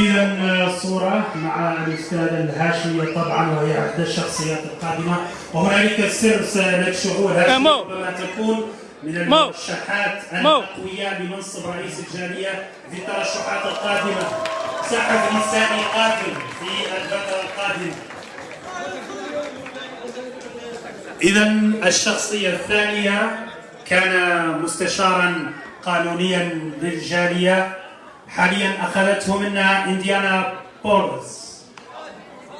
إذا صورة مع الأستاذ الهاشمية طبعا وهي إحدى الشخصيات القادمة. وهنالك سر سنكشفه مو. ربما تكون من المرشحات الأقوياء لمنصب رئيس الجالية في الترشحات القادمة. سحب نسائي قادم في الفترة القادمة. إذا الشخصية الثانية كان مستشارا قانونيا للجالية. حاليا أخذته منا إنديانا بولز.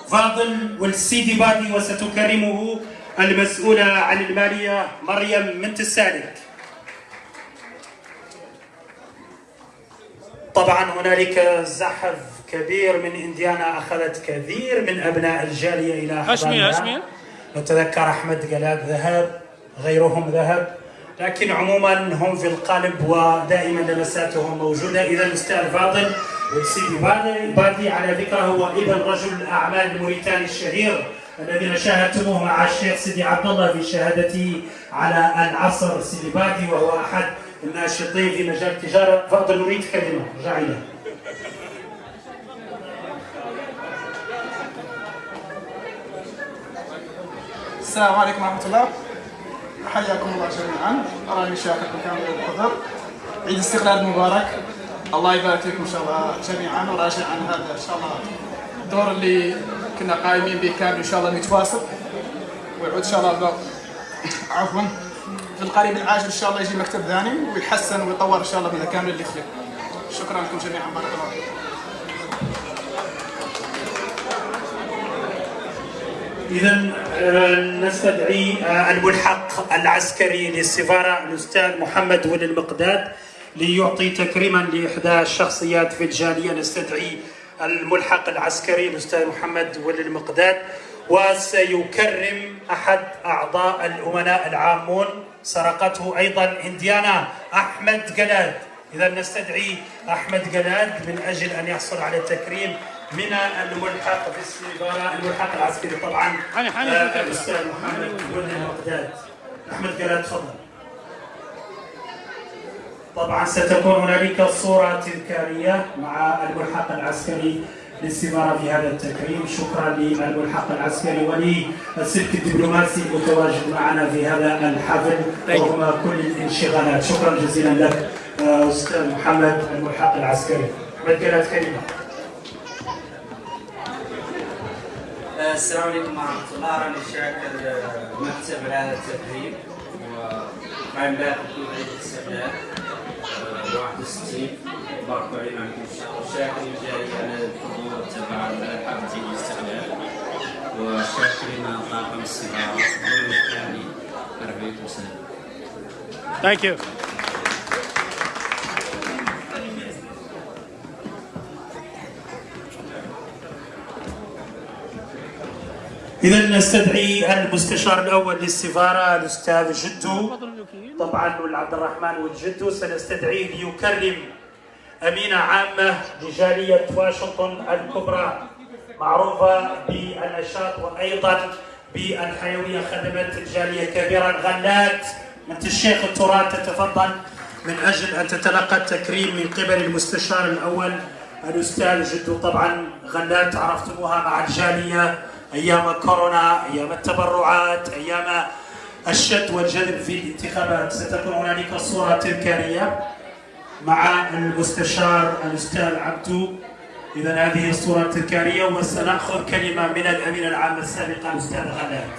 فاضل والسيدي بادي وستكرمه المسؤولة عن المالية مريم منت السالك. طبعا هنالك زحف كبير من إنديانا أخذت كثير من أبناء الجالية إلى هاشمية نتذكر أحمد قلاد ذهب غيرهم ذهب. لكن عموما هم في القلب ودائما لمساتهم موجودة. اذا الاستاذ فاضل والسيدي بادي, على فكره هو ابن رجل الاعمال الموريتاني الشهير الذين شاهدتموه مع الشيخ سيدي عبد الله في شهادته على العصر. سيدي بادي وهو أحد الناشطين في مجال التجارة. فاضل نريد كلمة. اليه السلام عليكم ورحمة الله. حياكم الله جميعا. أراني شاكركم كامل الحضور عيد استقلال مبارك الله يبارك فيكم إن شاء الله جميعا. وراجع عن هذا إن شاء الله الدور اللي كنا قايمين به كامل إن شاء الله نتواصل ويعود إن شاء الله عفوا. في القريب العاجل إن شاء الله يجي مكتب ثاني ويحسن ويطور إن شاء الله من كامل اللي يخلق شكرا لكم جميعا. بارك الله فيكم. إذا آه، نستدعي آه، الملحق العسكري للسفارة الأستاذ محمد ولي المقداد ليعطي تكريما لإحدى الشخصيات في الجالية. نستدعي الملحق العسكري الأستاذ محمد ولي المقداد وسيكرم أحد أعضاء الأمناء العامون سرقته أيضا إنديانا أحمد جلاد. إذا نستدعي أحمد جلاد من أجل أن يحصل على التكريم. من الملحق في الملحق العسكري طبعا آه،. الأستاذ محمد ولي المقداد. أحمد جلاد تفضل. طبعا ستكون هنالك صورة تذكارية مع الملحق العسكري للسفارة في هذا التكريم. شكرا للملحق العسكري وللسلك الدبلوماسي المتواجد معنا في هذا الحفل رغم كل الانشغالات. شكرا جزيلا لك آه، أستاذ محمد الملحق العسكري. جلاد كلمة. السلام عليكم ورحمة الله. راني شاكر المكتب على هذا التكريم وقايم باكر كل عيد الاستقلال آه، 61 بارك علينا عليكم إن شاء الله شاكر الجاي على الحضور تبع حفلة عيد الاستقلال. وشاكرين طاقم السفارة والمكاني عليكم السلام ثانك يو إذا نستدعي المستشار الأول للسفارة الأستاذ جدو. طبعا والعبد الرحمن والجدو سنستدعيه ليكرم أمينة عامة لجالية واشنطن الكبرى معروفة بالنشاط وأيضا بالحيوية خدمت الجالية كبيرا غلات بنت الشيخ التراث تتفضل. من أجل أن تتلقى التكريم من قبل المستشار الأول الأستاذ جدو. طبعا غلات عرفتموها مع الجالية. أيام كورونا أيام التبرعات أيام الشد والجذب في الانتخابات ستكون هنالك صورة تذكارية مع المستشار الأستاذ عبدو إذا هذه الصورة التذكارية وسنأخذ كلمة من الأمين العام السابق الأستاذ غلات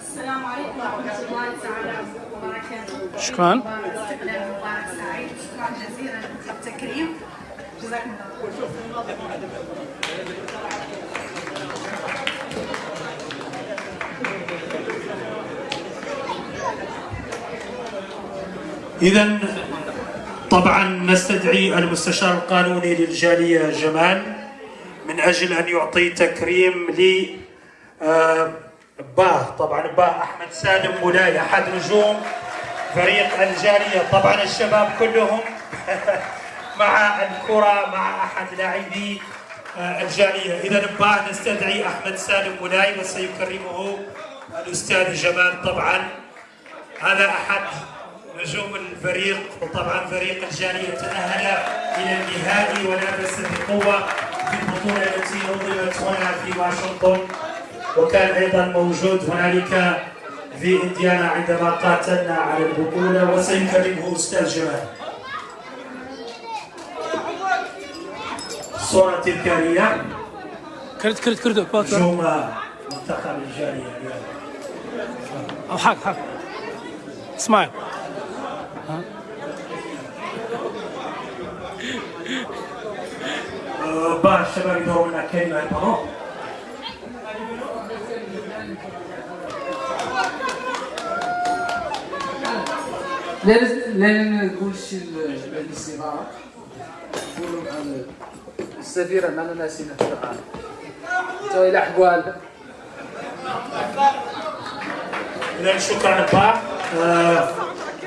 السلام عليكم ورحمة الله تعالى وبركاته. شكراً. استقلال مبارك سعيد، شكرا جزيلا للتكريم. إذا طبعا نستدعي المستشار القانوني للجالية جمال من أجل أن يعطي تكريم ل باه طبعا باه أحمد سالم مولاي أحد نجوم فريق الجالية. طبعا الشباب كلهم مع الكرة مع أحد لاعبي آه، الجالية. إذا باه نستدعي أحمد سالم مولاي وسيكرمه الأستاذ جمال طبعا. هذا أحد نجوم الفريق وطبعا فريق الجالية. تأهل إلى النهائي ونافس بقوة في البطولة التي نظمت هنا في واشنطن. وكان أيضا موجود هنالك في إنديانا عندما قاتلنا على البطولة وسيكرمه أستاذ جمال. صورة تذكارية كرت كرت كرت باكر نجوم منتخب الجالية أو حق حق. سمايل بعض الشباب يدوروا لنا كلمة البرو. لازم لازم نقول شي للاستمارة نقولوا عن السفيرة معنا ناسينا القرآن تو إلى شكرا البعض آه،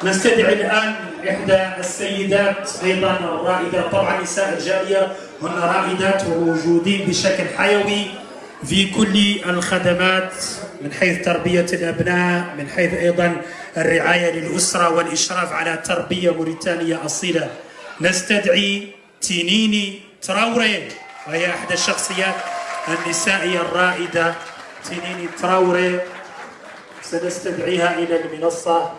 نستدعي الآن إحدى السيدات أيضا الرائدات طبعا نساء الجالية هن رائدات وموجودين بشكل حيوي في كل الخدمات من حيث تربية الأبناء من حيث أيضا الرعاية للأسرة والإشراف على تربية موريتانية أصيلة. نستدعي تينيني تراوري وهي إحدى الشخصيات النسائية الرائدة تينيني تراوري. سنستدعيها إلى المنصة.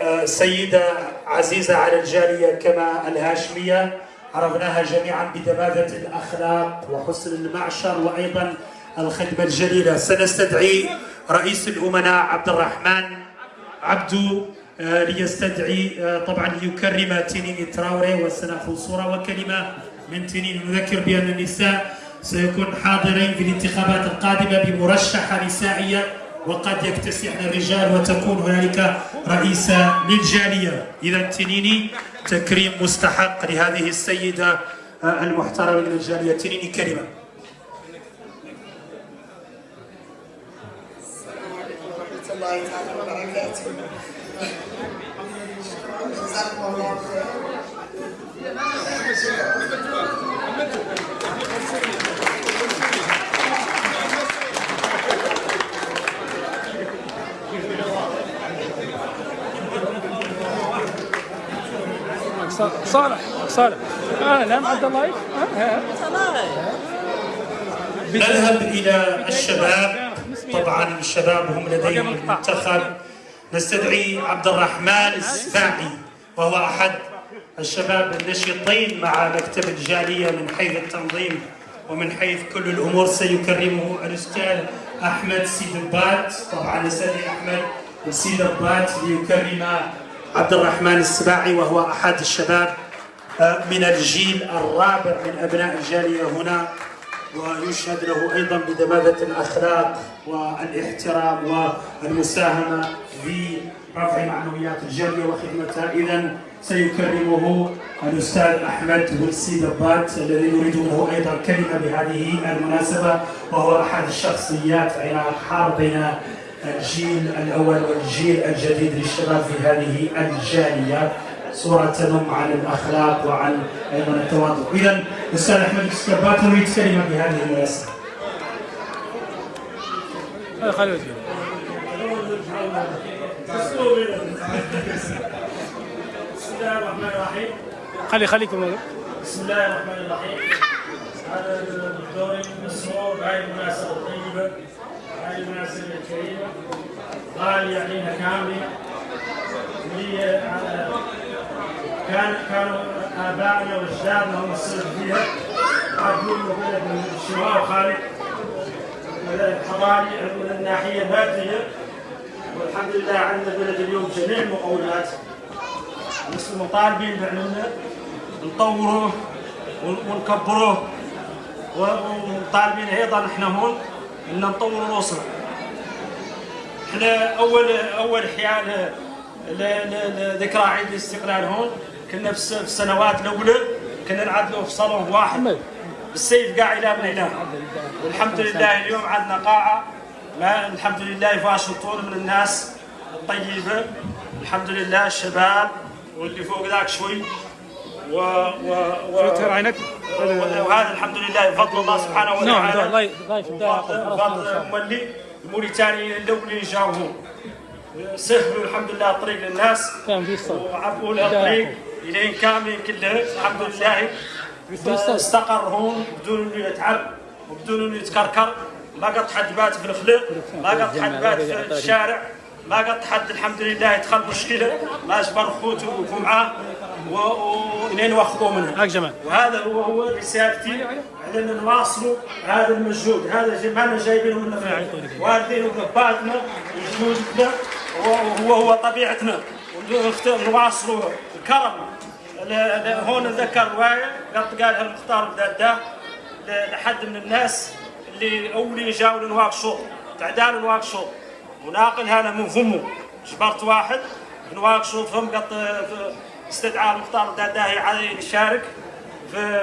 آه، سيدة عزيزة على الجالية كما الهاشمية. عرفناها جميعا بدبابة الأخلاق وحسن المعشر وأيضا الخدمة الجليلة. سنستدعي رئيس الأمناء عبد الرحمن عبدو ليستدعي آه، طبعا ليكرم تنين تراوري وسنأخذ صورة وكلمة من تنين. نذكر بأن النساء سيكون حاضرين في الانتخابات القادمة بمرشحة نسائية وقد يكتسحن الرجال وتكون هنالك رئيسة للجالية. إذا تنيني تكريم مستحق لهذه السيدة آه، المحترمة من الجالية تنيني كلمة ورحمة الله تعالى وبركاته. صالح صالح. آه نعم عبد الله. آه،. نذهب إلى الشباب. طبعا الشباب هم لديهم المنتخب نستدعي عبد الرحمن السفاعي وهو أحد الشباب النشيطين مع مكتب الجالية من حيث التنظيم ومن حيث كل الأمور سيكرمه الأستاذ أحمد سيدبات طبعا نستدعي أحمد سيدبات ليكرم عبد الرحمن السباعي وهو أحد الشباب آه، من الجيل الرابع من أبناء الجالية هنا. ويشهد له أيضا بدبابه الأخلاق والإحترام والمساهمة في رفع معنويات الجاليه وخدمتها. اذا سيكرمه الأستاذ أحمد بولسي دبات الذي نريد منه أيضا كلمة بهذه المناسبة وهو أحد الشخصيات حار بين الجيل الأول والجيل الجديد للشباب في هذه الجالية. صورة تنم عن الأخلاق وعن أيضا التواضع إذا الأستاذ أحمد السكبات نريد كلمة بهذه المناسبة. بسم الله الرحمن الرحيم خلي خليكم. بسم الله الرحمن الرحيم. هذا الدوري مسرور بهذه المناسبة الطيبة هذه المناسبة الكريمة غالية علينا كاملة هي على كان كانوا آبائنا وأجدادنا هم السبب فيها. عدلوا بلد من الشمال وخارج الحضاري من الناحية المادية والحمد لله عندنا بلد اليوم جميع المقومات بس مطالبين بأننا نطوروه ون- ونكبروه ومطالبين أيضا إحنا هون إن نطور الأسرة. إحنا اول أول حيال لذكرى عيد الاستقلال هون كنا في الس- في السنوات الأولى كنا نعدلوا في صالون واحد. بالسيف قاع إلى من هنا والحمد لله اليوم عندنا قاعة. ما الحمد لله في واشنطن من الناس الطيبة. الحمد لله الشباب واللي فوق ذاك شوي. و و و عينك. وهذا الحمد لله بفضل الله سبحانه نعم وتعالى. الله ضايف بفضل مولي الموريتاني الاولين جاوا هون سهلوا الحمد لله الطريق للناس لها الطريق الين كاملين كلها الحمد لله استقر هون بدون إنه يتعب وبدون إنه يتكركر. ما قد حد بات في الخلق ما قد حد بات في الشارع ما قد حد الحمد لله يدخل مشكلة. ما أجبر خوته وقفوا معاه و- والين واخذوا منها. جمال وهذا هو هو رسالتي. على ان نواصلوا هذا المجهود. هذا ما أنا جايبينه من الخارج. والدين وابائنا وجدودنا وهو هو طبيعتنا. ونخت- ل- هون نذكر روايه قد قالها المختار بداده ل- لحد من الناس اللي أولي جاوا لنواقشوا تعدال نواقشوا وناقلها أنا من فمه. جبرت واحد نواقشوا فم قد استدعى المختار بداده يشارك في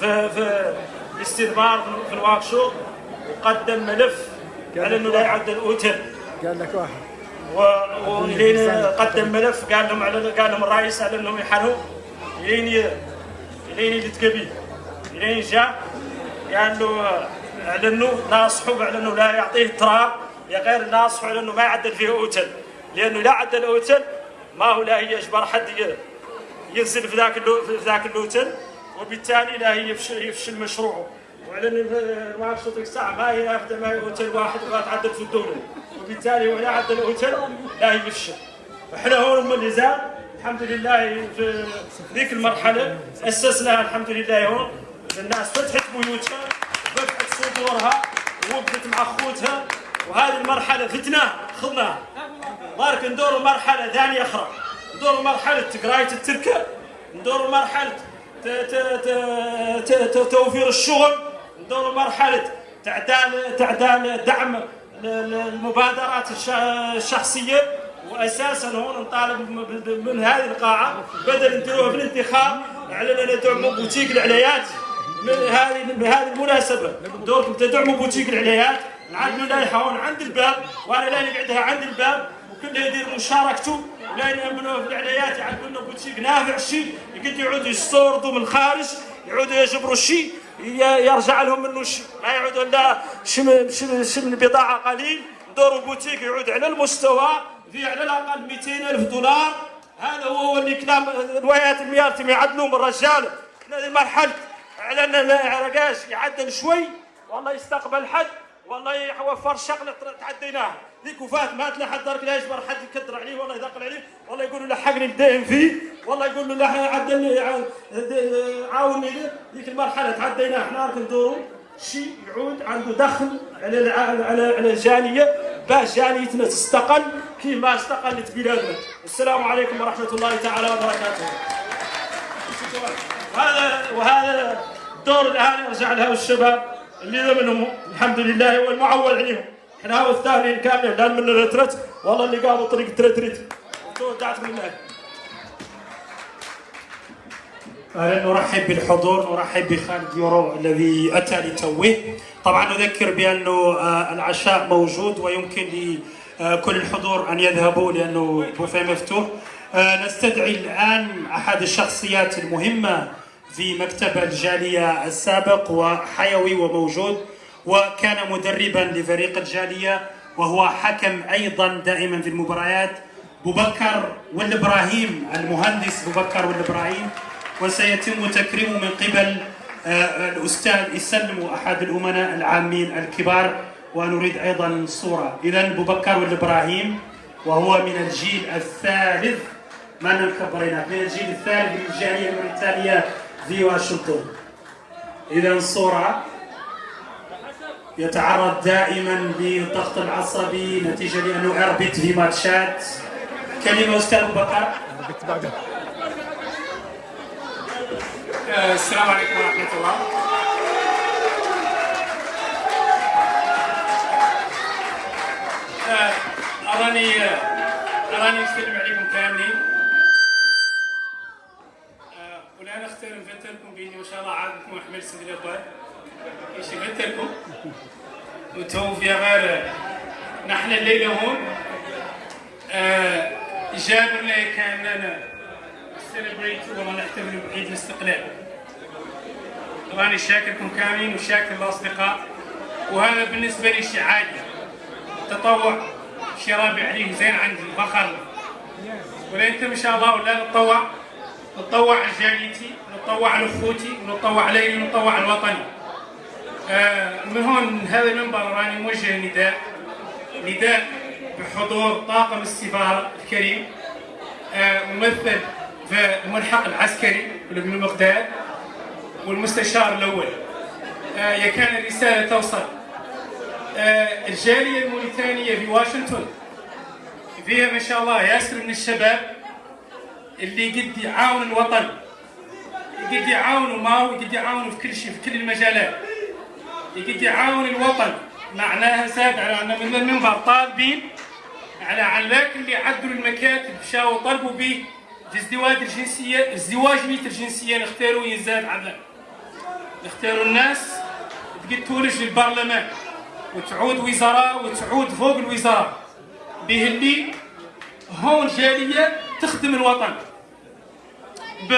في في الاستثمار في الواكشوب وقدم ملف على إنه لا يعد الأوتيل. قال لك واحد. ولين قدم ملف قال لهم على قال لهم الرئيس على انهم يحنوا لين لين يتقبل لين جاء قال له اعلنوا ناصحوا على أنه لا يعطيه تراب يا غير ناصحوا على أنه ما يعدل فيه أوتل. لأنه لا عدل أوتل ما هو لا يجبر حد ي- ينزل في ذاك في ذاك اللوتل وبالتالي لا هي يفشل مشروعه. وعلى ما الساعة ما هي ما هي اوتيل واحد وما تعدل في الدولة. وبالتالي ولا عدل اوتيل لا يفشل إحنا هون من اللي الحمد لله في ذيك المرحلة أسسناها الحمد لله هون. الناس فتحت بيوتها وفتحت صدورها ووقفت مع أخوتها. وهذه المرحلة فتناها خذناها بارك ندور مرحلة ثانية أخرى. ندور مرحلة قرايه التركة. ندور مرحلة توفير الشغل. ندور مرحلة تعدال تعدال دعم المبادرات الش- الشخصية واساسا هون نطالب من هذه القاعة بدل نديروها في الانتخاب على ندعموا بوتيك العليات من هذه من هذه المناسبة دوركم تدعموا بوتيك العليات نعدلوا لائحه هون عند الباب وأنا لا نقعدها عند الباب. وكله يدير مشاركته يأمنوا في العليات يعدلوا لنا بوتيك نافع شيء يقد يعودوا يستوردوا من الخارج يعودوا يجبروا شيء. يرجع لهم منه شيء ما يعودوا لا شم شم شم البضاعه قليل. ندوروا بوتيك يعود على المستوى. في على الأقل 200 ألف دولار. هذا هو اللي كلام روايات الميارتم يعدلوا من الرجال هذه مرحله على ان يعدل شوي. والله يستقبل حد. والله يوفر شغلة تعديناها ذيك وفات مات لحد درك لا يجبر حد يكدر عليه والله يثقل عليه والله يقول له لحقني الدين فيه والله يقول له عدلني عاوني. ذيك المرحلة تعديناها إحنا راك شيء يعود عنده دخل على على على الجالية باش جاليتنا تستقل كيما استقلت بلادنا. السلام عليكم ورحمة الله تعالى وبركاته. وهذا وهذا الدور الان يرجع له الشباب اللي منهم الحمد لله هو المعول عليهم. إحنا هو الثاني كامل لأن من الرترت والله اللي قاموا طريق ترتريت ودعت من أهلا نرحب بالحضور نرحب بخالد يورو الذي أتى لتوه. طبعا نذكر بأنه آه، العشاء موجود ويمكن لكل الحضور أن يذهبوا لأنه بوفيه مفتوح. آه، نستدعي الآن أحد الشخصيات المهمة في مكتب الجالية السابق وحيوي وموجود. وكان مدربا لفريق الجالية وهو حكم أيضا دائما في المباريات. بوبكر والإبراهيم المهندس بوبكر والإبراهيم. وسيتم تكريمه من قبل آه، الأستاذ يسلم أحد الأمناء العامين الكبار ونريد أيضا صورة. إذا بوبكر والإبراهيم وهو من الجيل الثالث. ما نكبرنا من الجيل الثالث للجالية الموريتانية في واشنطن. إذا صورة. يتعرض دائما للضغط العصبي نتيجة لأنه أربط في ماتشات. كلمة أستاذ أبو بكر. آه، السلام عليكم ورحمة الله. آه، أراني أراني نسلم عليكم كاملين. آه، ولا نختار نفتلكم بإني إن شاء الله عادكم أحمل سيد الأخوان نفتلكم وتو في غير نحن الليلة هون. آه، جابر لي كان لنا سيلبريت والله نحتفل بعيد الاستقلال. طبعا شاكركم كاملين وشاكر الأصدقاء. وهذا بالنسبة لي شيء عادي. تطوع شي رابع عليه زين عندي فخر. ولا أنت ان شاء الله ولا نتطوع. نتطوع على جاليتي نتطوع على أخوتي ونتطوع علي ونتطوع آه من هون هذا المنبر راني موجه نداء نداء بحضور طاقم السفاره الكريم آه ممثل في الملحق العسكري بن المقداد والمستشار الأول. آه يا كان الرسالة توصل. الجالية الموريتانية في واشنطن. فيها ما شاء الله ياسر من الشباب اللي قد يعاون الوطن قد يعاونوا ماو قد يعاونوا في كل شيء في كل المجالات. قد يعاون الوطن. معناها زاد على من المنبر طالبين على ذاك اللي عدلوا المكاتب مشاو طلبوا به الازدواج الجنسيه الزواج بيت الجنسية. نختاروا يزاد على نختاروا الناس تقد تولج للبرلمان وتعود وزراء وتعود فوق الوزراء. به اللي هون جالية تخدم الوطن. ب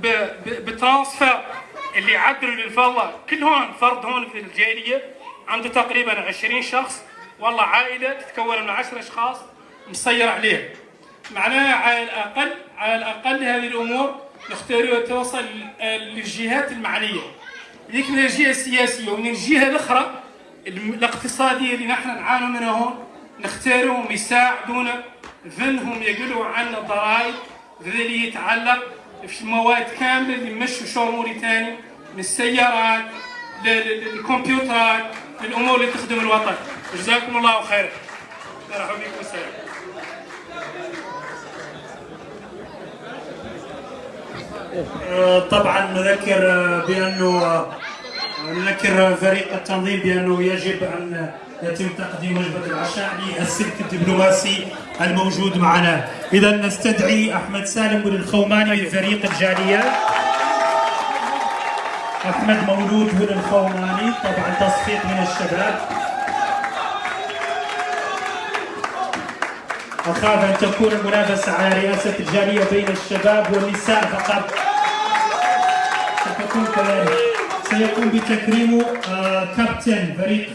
ب ب بترانسفير اللي عدلوا للفضة كل هون فرد هون في الجاليه عنده تقريبا 20 شخص. والله عائلة تتكون من 10 أشخاص مسير عليها. معناها على الاقل على الأقل هذه الأمور نختاروها توصل للجهات المعنية. ذيك من الجهة السياسية. ومن الجهة الأخرى الاقتصادية اللي نحن نعاني منها هون نختارهم يساعدونا ذنهم يقولوا عنا ضرائب اللي يتعلق في مواد كاملة اللي يمشوا شغل موريتاني. من السيارات للكمبيوترات للأمور اللي تخدم الوطن. جزاكم الله خيرا مرحبا بكم والسلام طبعا نذكر بانه نذكر فريق التنظيم بأنه يجب أن يتم تقديم وجبة العشاء للسلك الدبلوماسي الموجود معنا. اذا نستدعي أحمد سالم الخوماني من فريق الجاليه أحمد مولود بن الخوماني طبعا تصفيق من الشباب. أخاف أن تكون المنافسة على رئاسة الجالية بين الشباب والنساء فقط. ستكون كذلك. سيقوم بتكريم كابتن فريق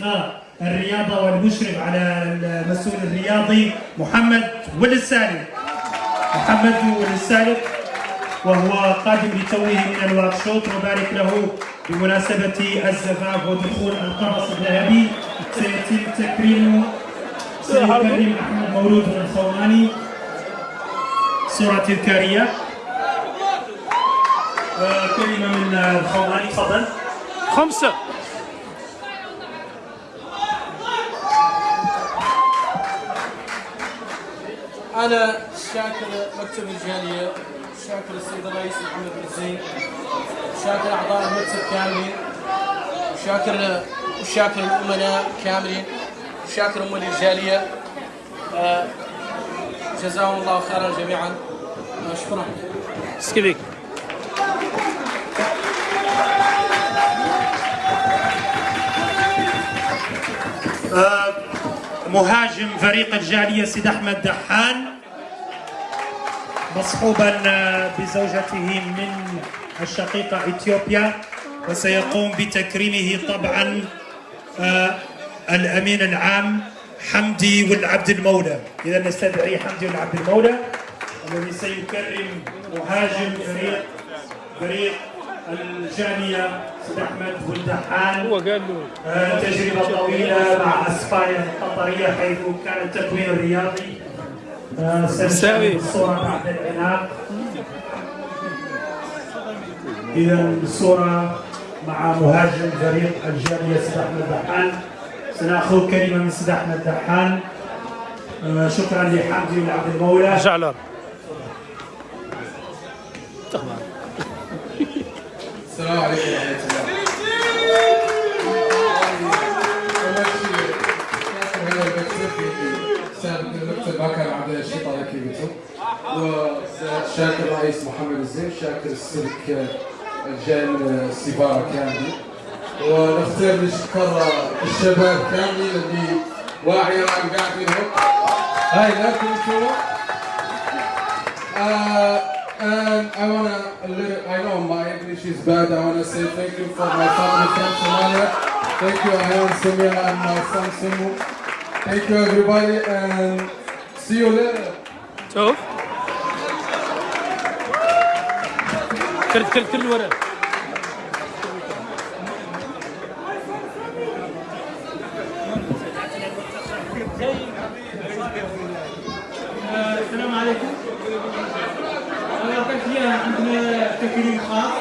الرياضة والمشرف على المسؤول الرياضي محمد ولد سالم محمد ولد سالم وهو قادم لتوه من ال workshop نبارك له بمناسبة الزفاف ودخول القفص الذهبي. سيتم تكريمه سيكرم أحمد مولود بن الخواني صورة تذكارية كلمة من الخواني تفضل. خمسة. أنا شاكر مكتب الجالية. شاكر السيد الرئيس محمد بن زين شاكر أعضاء المكتب كاملين وشاكر وشاكر الأمناء كاملين وشاكر أمة الجالية آه، جزاهم الله خيرا جميعا. آه، شكرا. سكيبيك. آه، مهاجم فريق الجالية سيد أحمد دحان. مصحوبا آه، بزوجته من الشقيقة إثيوبيا وسيقوم بتكريمه طبعا آه، الأمين العام حمدي والعبد المولى. إذا نستدعي حمدي والعبد المولى الذي سيكرم مهاجم فريق فريق الجالية سيد أحمد والدحان هو قال له. آه، تجربة طويلة مع أسبانيا القطرية حيث كان التكوين الرياضي. سنشاهد الصورة بعد العناق. إذا الصورة مع مهاجم فريق الجالية سيد أحمد دحان. سنأخذ كلمة من سيد أحمد دحان. آه، شكرا لحمدي والعبد المولى. جعلر السلام عليكم ورحمة الله. وشاكر الرئيس محمد الزين شاكر السلك الجان السفارة كامل ونختار نشكر الشباب كاملين اللي واعية عن قاعدين هون هاي لكم Uh, and I wanna, a little, I know my English is bad. I wanna say thank you for my family from Somalia. Thank you, Ayan Samia and my son Simu. Thank you everybody and see you later. شوف كرت كرت كل ورا السلام عليكم. كان فيها عندنا تكريم خاص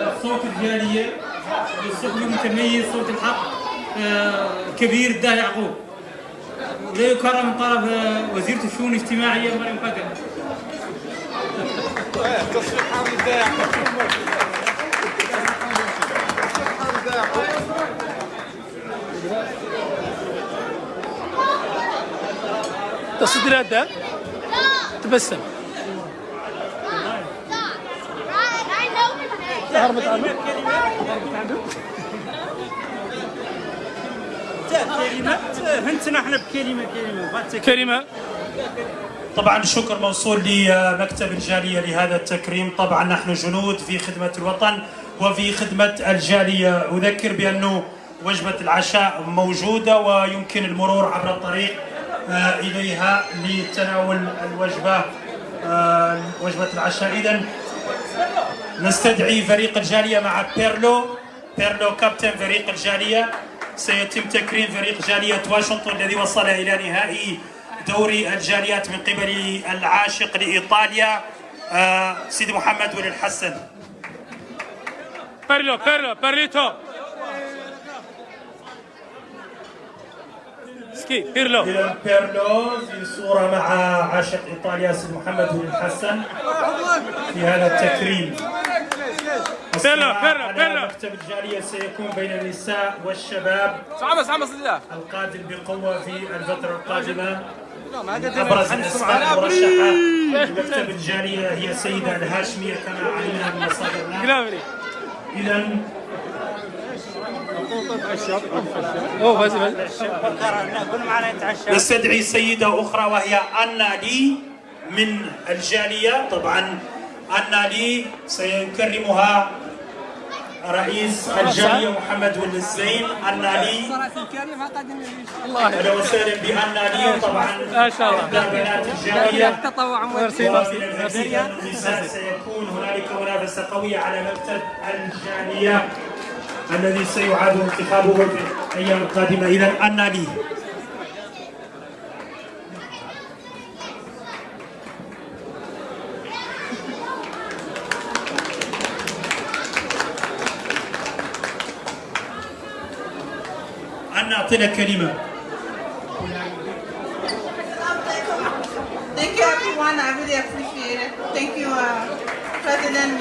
آه، صوت الجالية بالصوت المتميز صوت الحق آه، الكبير الداهي يعقوب. ولا يكرم من طرف آه، وزيرة الشؤون الاجتماعية مريم حامد تصدر هذا تبسم هربت عنه هنتنا إحنا بكلمة كلمة كلمة طبعا الشكر موصول لمكتب الجالية لهذا التكريم. طبعا نحن جنود في خدمة الوطن وفي خدمة الجالية. أذكر بأنه وجبة العشاء موجودة ويمكن المرور عبر الطريق آه، إليها لتناول الوجبة آه، وجبة العشاء. إذا نستدعي فريق الجالية مع بيرلو. بيرلو كابتن فريق الجالية. سيتم تكريم فريق جالية واشنطن الذي وصل إلى نهائي دوري الجاليات من قبل العاشق لإيطاليا آه، سيدي محمد ولي الحسن. بيرلو بيرلو بيرليتو سكي بيرلو بيرلو في صورة مع عاشق إيطاليا سيدي محمد ولي الحسن. في هذا التكريم. بيرلو بيرلو على بيرلو مكتب الجالية سيكون بين النساء والشباب. صعبة صعبة صدق القادم بقوة في الفترة القادمة. يحنس الأسماء معنا. المرشحة لمكتب الجالية هي السيدة الهاشمية كما علمنا من مصادرنا فازي. نستدعي سيدة أخرى وهي أنا لي من الجالية. طبعا أنا لي سيكرمها رئيس الجالية محمد ولد الزين أنا لي أهلا وسهلا بأنا لي طبعا ما شاء الله. إحدى بنات الجالية تطوع وفي الهندسة النساء سيكون هنالك منافسة قوية على مكتب الجالية الذي سيعاد انتخابه في الأيام القادمة. إذا أنا أعطينا كلمة Thank you everyone, I really appreciate it. Thank you, uh, President.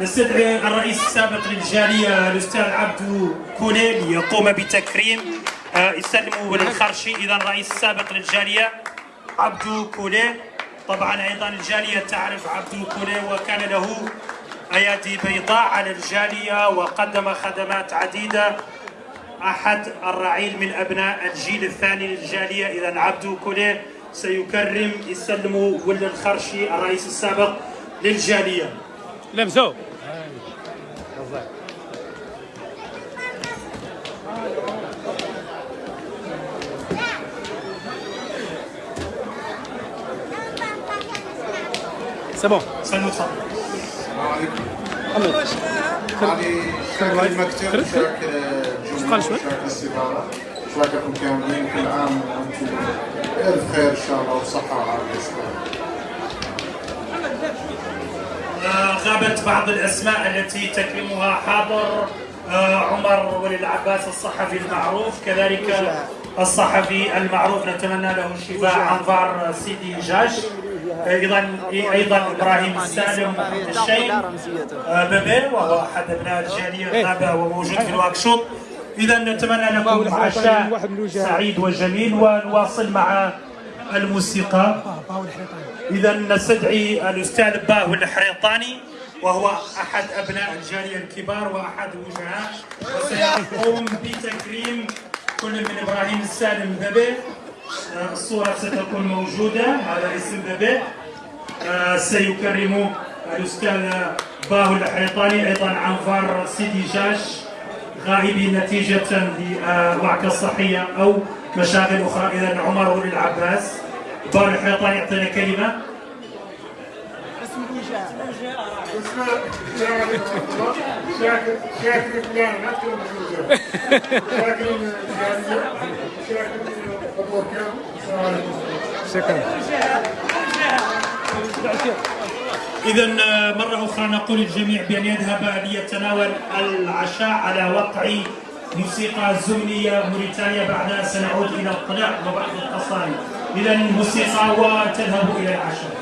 نستدعي الرئيس السابق للجالية الأستاذ عبدو كولي ليقوم بتكريم آه، يسلموا للخرشي إذا الرئيس السابق للجالية عبدو كولي طبعا أيضا الجالية تعرف عبدو كولي وكان له أيادي بيضاء على الجالية وقدم خدمات عديدة. أحد الرعيل من أبناء الجيل الثاني للجالية إذا عبدو كولي سيكرم يسلم ولد الخرشي الرئيس السابق للجالية. لمسو. c'est bon سلموا تفضل السلام عليكم. محمد هذه شكل المكتب كرت؟ شكل قال الجمهور شوي؟ شكل السفارة شكلكم كاملين كل عام وأنتم بألف خير إن شاء الله وصحة وعافية. غابت بعض الأسماء التي تكرمها حاضر آه، عمر ولي العباس الصحفي المعروف. كذلك الصحفي المعروف نتمنى له الشفاء عنفار سيدي جاش. أيضا أيضا إبراهيم السالم الشيخ بيبي وهو أحد أبناء الجالية غاب وموجود في الواكشوط اذا نتمنى لكم عشاء سعيد وجميل ونواصل مع الموسيقى. إذا نستدعي الأستاذ باهو الحريطاني وهو أحد أبناء الجالية الكبار وأحد الوجهاء وسيقوم بتكريم كل من إبراهيم السالم آه، الصورة ستكون موجودة هذا اسم ببي آه، سيكرم الأستاذ باهو الحيطاني أيضا عنفار سيدي جاش غائبين نتيجة لوعكة صحية أو مشاغل أخرى. إذا عمر العباس. باهو الحيطاني يعطينا كلمة. شاكر. شاكر. شاكر. شاكر. شكرا إذا مرة أخرى نقول للجميع بأن يذهب ليتناول العشاء على وقع موسيقى زمنية موريتانيا بعدها سنعود إلى الطلاع وبعض القصائد. إذا الموسيقى وتذهب إلى العشاء.